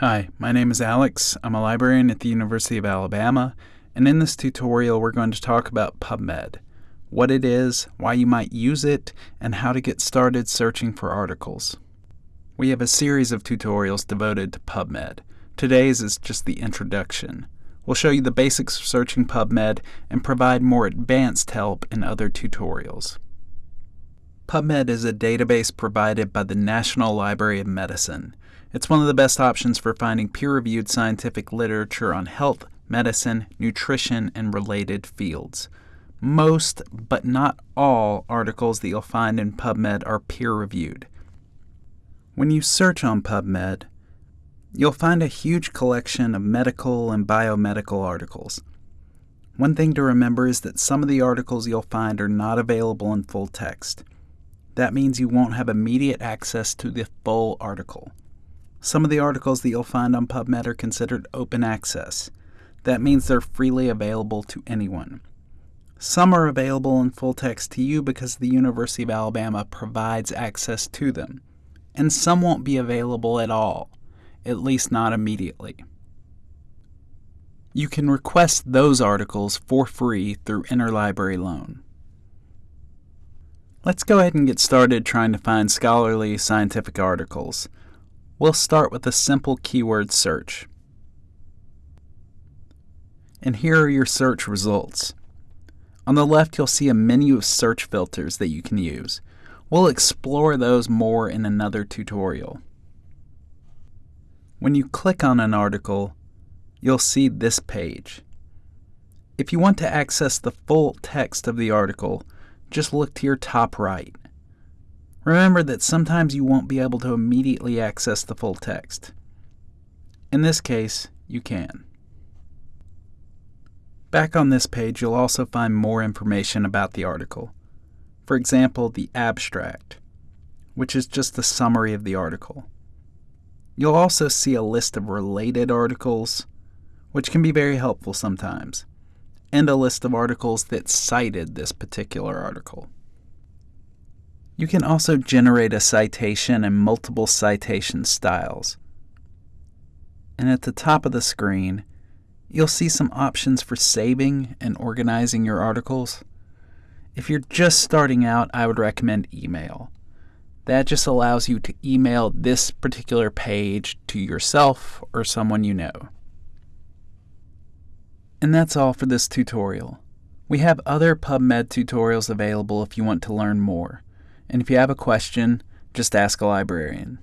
Hi, my name is Alex. I'm a librarian at the University of Alabama, and in this tutorial we're going to talk about PubMed, what it is, why you might use it, and how to get started searching for articles. We have a series of tutorials devoted to PubMed. Today's is just the introduction. We'll show you the basics of searching PubMed and provide more advanced help in other tutorials. PubMed is a database provided by the National Library of Medicine. It's one of the best options for finding peer-reviewed scientific literature on health, medicine, nutrition, and related fields. Most, but not all, articles that you'll find in PubMed are peer-reviewed. When you search on PubMed, you'll find a huge collection of medical and biomedical articles. One thing to remember is that some of the articles you'll find are not available in full text. That means you won't have immediate access to the full article. Some of the articles that you'll find on PubMed are considered open access. That means they're freely available to anyone. Some are available in full text to you because the University of Alabama provides access to them. And some won't be available at all, at least not immediately. You can request those articles for free through Interlibrary Loan. Let's go ahead and get started trying to find scholarly scientific articles. We'll start with a simple keyword search. And here are your search results. On the left, you'll see a menu of search filters that you can use. We'll explore those more in another tutorial. When you click on an article, you'll see this page. If you want to access the full text of the article, just look to your top right. Remember that sometimes you won't be able to immediately access the full text. In this case, you can. Back on this page, you'll also find more information about the article. For example, the abstract, which is just the summary of the article. You'll also see a list of related articles, which can be very helpful sometimes, and a list of articles that cited this particular article. You can also generate a citation in multiple citation styles. And at the top of the screen, you'll see some options for saving and organizing your articles. If you're just starting out, I would recommend email. That just allows you to email this particular page to yourself or someone you know. And that's all for this tutorial. We have other PubMed tutorials available if you want to learn more. And if you have a question, just ask a librarian.